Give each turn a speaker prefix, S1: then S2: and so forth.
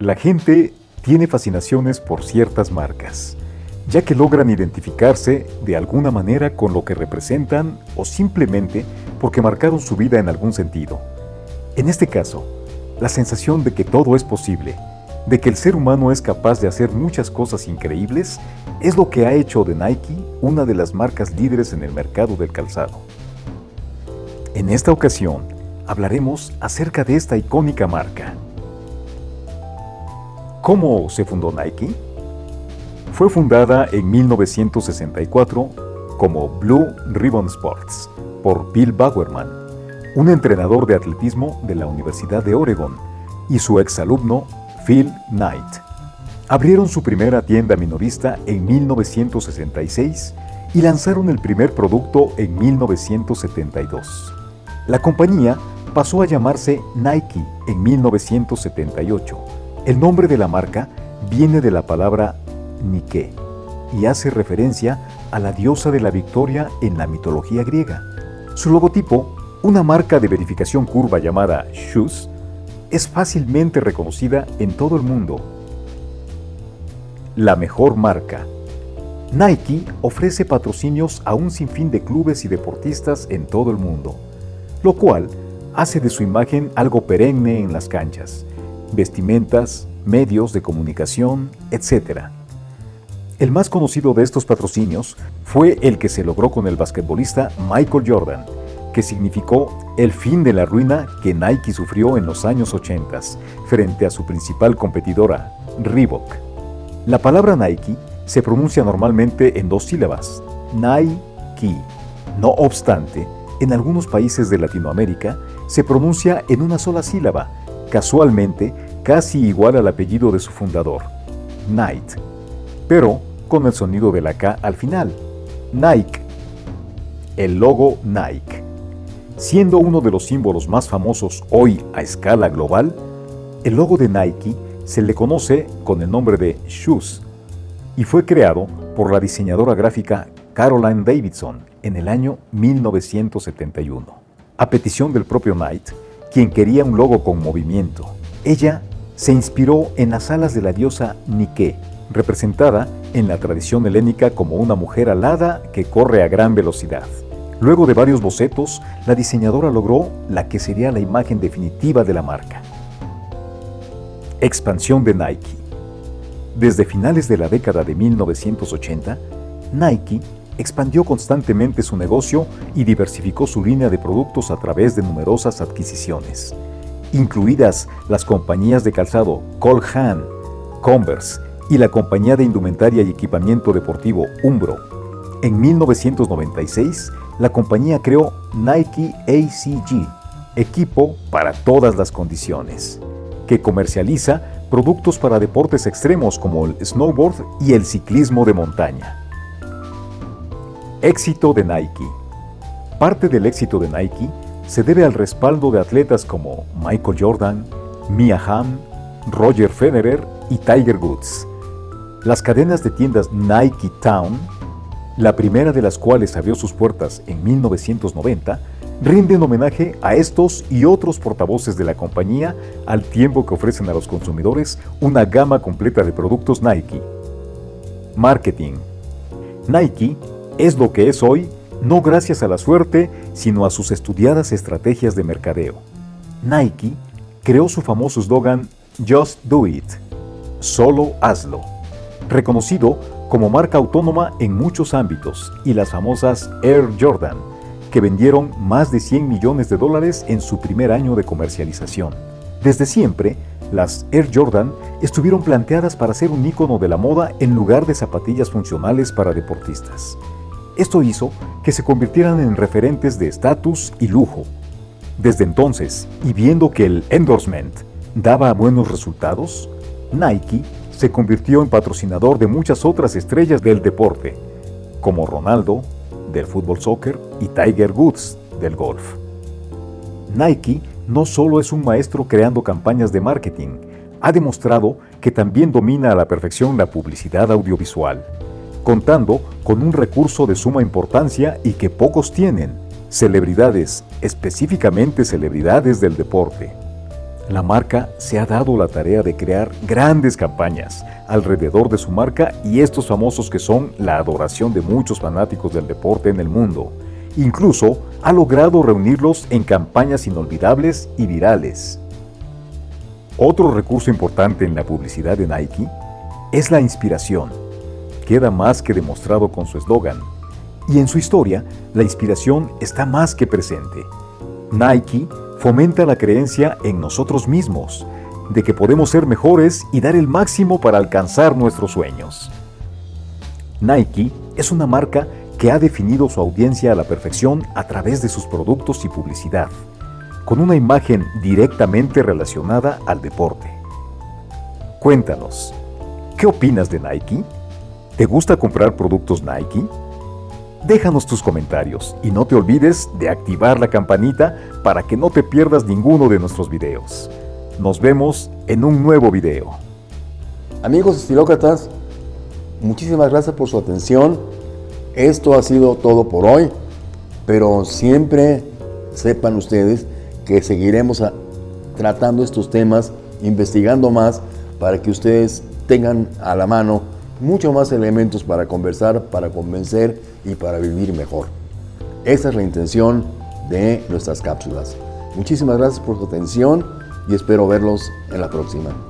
S1: La gente tiene fascinaciones por ciertas marcas, ya que logran identificarse de alguna manera con lo que representan o simplemente porque marcaron su vida en algún sentido. En este caso, la sensación de que todo es posible, de que el ser humano es capaz de hacer muchas cosas increíbles, es lo que ha hecho de Nike una de las marcas líderes en el mercado del calzado. En esta ocasión, hablaremos acerca de esta icónica marca. ¿Cómo se fundó Nike? Fue fundada en 1964 como Blue Ribbon Sports por Bill Bowerman, un entrenador de atletismo de la Universidad de Oregon, y su exalumno Phil Knight. Abrieron su primera tienda minorista en 1966 y lanzaron el primer producto en 1972. La compañía pasó a llamarse Nike en 1978 el nombre de la marca viene de la palabra Nike y hace referencia a la diosa de la victoria en la mitología griega. Su logotipo, una marca de verificación curva llamada Shoes, es fácilmente reconocida en todo el mundo. La mejor marca. Nike ofrece patrocinios a un sinfín de clubes y deportistas en todo el mundo, lo cual hace de su imagen algo perenne en las canchas vestimentas, medios de comunicación, etc. El más conocido de estos patrocinios fue el que se logró con el basquetbolista Michael Jordan, que significó el fin de la ruina que Nike sufrió en los años 80 frente a su principal competidora, Reebok. La palabra Nike se pronuncia normalmente en dos sílabas, Nike. No obstante, en algunos países de Latinoamérica se pronuncia en una sola sílaba, casualmente casi igual al apellido de su fundador, Knight, pero con el sonido de la K al final, Nike. El logo Nike. Siendo uno de los símbolos más famosos hoy a escala global, el logo de Nike se le conoce con el nombre de Shoes y fue creado por la diseñadora gráfica Caroline Davidson en el año 1971. A petición del propio Knight, quien quería un logo con movimiento. Ella se inspiró en las alas de la diosa Nike, representada en la tradición helénica como una mujer alada que corre a gran velocidad. Luego de varios bocetos, la diseñadora logró la que sería la imagen definitiva de la marca. Expansión de Nike Desde finales de la década de 1980, Nike expandió constantemente su negocio y diversificó su línea de productos a través de numerosas adquisiciones, incluidas las compañías de calzado Cole Haan, Converse y la compañía de indumentaria y equipamiento deportivo Umbro. En 1996, la compañía creó Nike ACG, equipo para todas las condiciones, que comercializa productos para deportes extremos como el snowboard y el ciclismo de montaña. Éxito de Nike. Parte del éxito de Nike se debe al respaldo de atletas como Michael Jordan, Mia Hamm, Roger Federer y Tiger Woods. Las cadenas de tiendas Nike Town, la primera de las cuales abrió sus puertas en 1990, rinden homenaje a estos y otros portavoces de la compañía al tiempo que ofrecen a los consumidores una gama completa de productos Nike. Marketing. Nike es lo que es hoy, no gracias a la suerte, sino a sus estudiadas estrategias de mercadeo. Nike creó su famoso eslogan Just Do It, solo hazlo, reconocido como marca autónoma en muchos ámbitos y las famosas Air Jordan, que vendieron más de 100 millones de dólares en su primer año de comercialización. Desde siempre, las Air Jordan estuvieron planteadas para ser un ícono de la moda en lugar de zapatillas funcionales para deportistas. Esto hizo que se convirtieran en referentes de estatus y lujo. Desde entonces, y viendo que el endorsement daba buenos resultados, Nike se convirtió en patrocinador de muchas otras estrellas del deporte, como Ronaldo, del fútbol soccer, y Tiger Woods, del golf. Nike no solo es un maestro creando campañas de marketing, ha demostrado que también domina a la perfección la publicidad audiovisual contando con un recurso de suma importancia y que pocos tienen, celebridades, específicamente celebridades del deporte. La marca se ha dado la tarea de crear grandes campañas alrededor de su marca y estos famosos que son la adoración de muchos fanáticos del deporte en el mundo. Incluso ha logrado reunirlos en campañas inolvidables y virales. Otro recurso importante en la publicidad de Nike es la inspiración. Queda más que demostrado con su eslogan. Y en su historia, la inspiración está más que presente. Nike fomenta la creencia en nosotros mismos, de que podemos ser mejores y dar el máximo para alcanzar nuestros sueños. Nike es una marca que ha definido su audiencia a la perfección a través de sus productos y publicidad, con una imagen directamente relacionada al deporte. Cuéntanos, ¿qué opinas de Nike? ¿Te gusta comprar productos Nike? Déjanos tus comentarios y no te olvides de activar la campanita para que no te pierdas ninguno de nuestros videos. Nos vemos en un nuevo video.
S2: Amigos estilócratas, muchísimas gracias por su atención. Esto ha sido todo por hoy, pero siempre sepan ustedes que seguiremos tratando estos temas, investigando más para que ustedes tengan a la mano mucho más elementos para conversar, para convencer y para vivir mejor. Esa es la intención de nuestras cápsulas. Muchísimas gracias por su atención y espero verlos en la próxima.